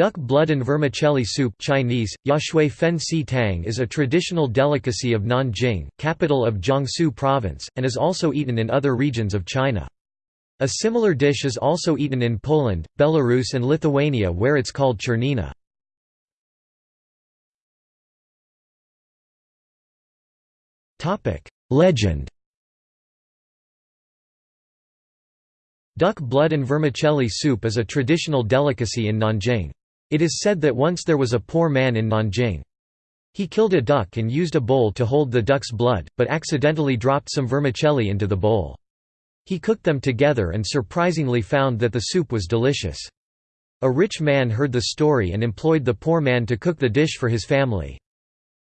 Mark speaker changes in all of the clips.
Speaker 1: Duck blood and vermicelli soup Chinese, Yashui fen si tang is a traditional delicacy of Nanjing, capital of Jiangsu province, and is also eaten in other regions of China. A similar dish is also eaten in Poland, Belarus and Lithuania where it's called czernina. Legend Duck blood and vermicelli soup is a traditional delicacy in Nanjing. It is said that once there was a poor man in Nanjing. He killed a duck and used a bowl to hold the duck's blood, but accidentally dropped some vermicelli into the bowl. He cooked them together and surprisingly found that the soup was delicious. A rich man heard the story and employed the poor man to cook the dish for his family.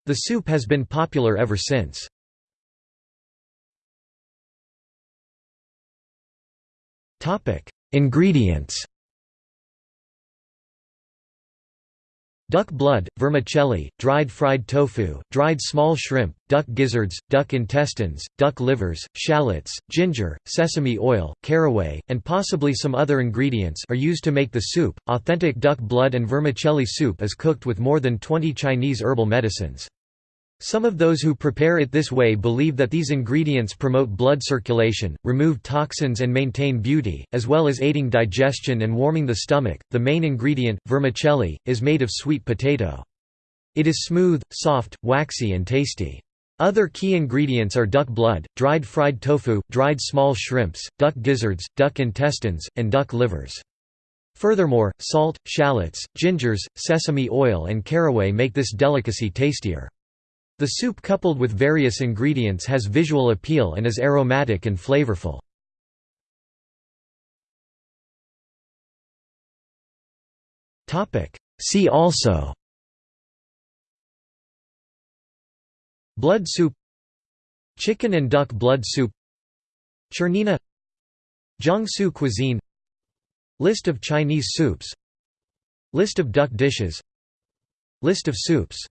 Speaker 1: The soup has been popular ever since. Ingredients Duck blood, vermicelli, dried fried tofu, dried small shrimp, duck gizzards, duck intestines, duck livers, shallots, ginger, sesame oil, caraway, and possibly some other ingredients are used to make the soup. Authentic duck blood and vermicelli soup is cooked with more than 20 Chinese herbal medicines. Some of those who prepare it this way believe that these ingredients promote blood circulation, remove toxins, and maintain beauty, as well as aiding digestion and warming the stomach. The main ingredient, vermicelli, is made of sweet potato. It is smooth, soft, waxy, and tasty. Other key ingredients are duck blood, dried fried tofu, dried small shrimps, duck gizzards, duck intestines, and duck livers. Furthermore, salt, shallots, gingers, sesame oil and caraway make this delicacy tastier. The soup coupled with various ingredients has visual appeal and is aromatic and flavorful. See also. Blood soup. Chicken and duck blood soup. Czernina. Jiangsu cuisine. List of Chinese soups. List of duck dishes. List of soups